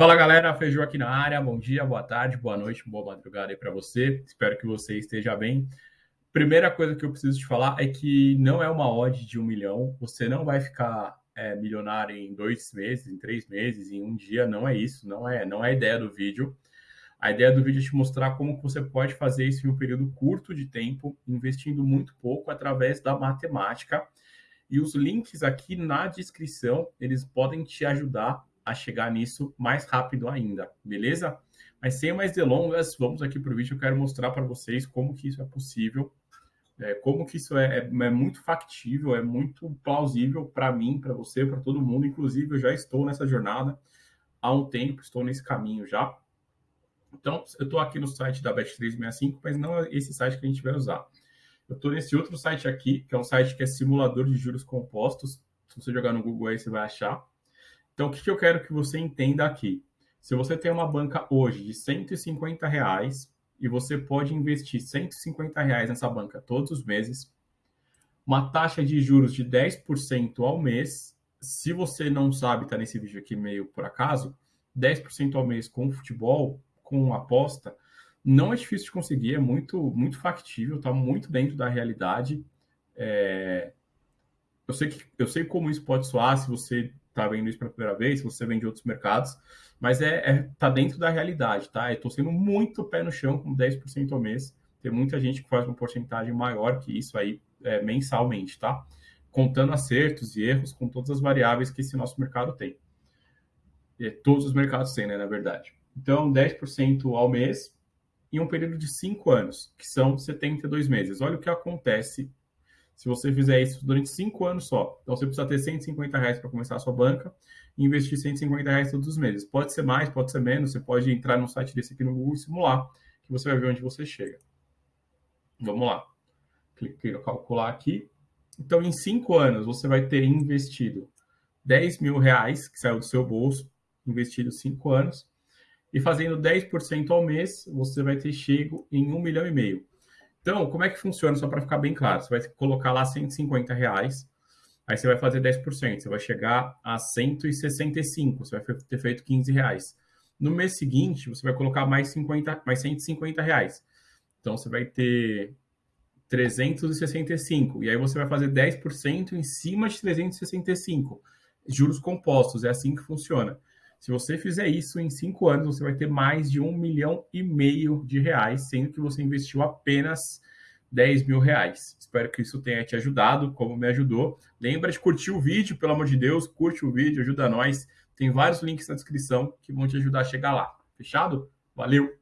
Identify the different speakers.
Speaker 1: Fala galera, Feijão aqui na área. Bom dia, boa tarde, boa noite, boa madrugada aí para você. Espero que você esteja bem. Primeira coisa que eu preciso te falar é que não é uma odd de um milhão. Você não vai ficar é, milionário em dois meses, em três meses, em um dia. Não é isso, não é, não é a ideia do vídeo. A ideia do vídeo é te mostrar como você pode fazer isso em um período curto de tempo, investindo muito pouco através da matemática. E os links aqui na descrição, eles podem te ajudar a chegar nisso mais rápido ainda, beleza? Mas sem mais delongas, vamos aqui para o vídeo. Eu quero mostrar para vocês como que isso é possível, é, como que isso é, é, é muito factível, é muito plausível para mim, para você, para todo mundo. Inclusive, eu já estou nessa jornada há um tempo, estou nesse caminho já. Então, eu estou aqui no site da Bet365, mas não é esse site que a gente vai usar. Eu estou nesse outro site aqui, que é um site que é simulador de juros compostos. Se você jogar no Google aí, você vai achar. Então, o que, eu quero que você entenda aqui? Se você tem uma banca hoje de 150 reais e você pode investir 150 reais nessa banca todos os meses, uma taxa de juros de 10% ao mês, se você não sabe, está nesse vídeo aqui meio por acaso, 10% ao mês com futebol, com aposta, não é difícil de conseguir, é muito, muito factível, está muito dentro da realidade. É... Eu, sei que, eu sei como isso pode soar se você está vendo isso pela primeira vez, se você vem de outros mercados, mas é, é tá dentro da realidade, tá? Eu estou sendo muito pé no chão com 10% ao mês. Tem muita gente que faz uma porcentagem maior que isso aí é, mensalmente, tá? Contando acertos e erros com todas as variáveis que esse nosso mercado tem. E todos os mercados têm, né, na verdade. Então, 10% ao mês em um período de 5 anos, que são 72 meses. Olha o que acontece se você fizer isso durante cinco anos só. Então, você precisa ter 150 reais para começar a sua banca e investir 150 reais todos os meses. Pode ser mais, pode ser menos. Você pode entrar no site desse aqui no Google e simular, que você vai ver onde você chega. Vamos lá. Clique no calcular aqui. Então, em cinco anos, você vai ter investido 10 mil reais, que saiu do seu bolso, investido cinco anos, e fazendo 10% ao mês, você vai ter chego em um milhão e meio. Então, como é que funciona, só para ficar bem claro? Você vai colocar lá 150 reais, aí você vai fazer 10%, você vai chegar a 165, você vai ter feito 15 reais. No mês seguinte, você vai colocar mais, 50, mais 150 reais. Então, você vai ter 365, e aí você vai fazer 10% em cima de 365. Juros compostos, é assim que funciona. Se você fizer isso em cinco anos, você vai ter mais de um milhão e meio de reais, sendo que você investiu apenas 10 mil reais. Espero que isso tenha te ajudado, como me ajudou. Lembra de curtir o vídeo, pelo amor de Deus, curte o vídeo, ajuda nós. Tem vários links na descrição que vão te ajudar a chegar lá. Fechado? Valeu!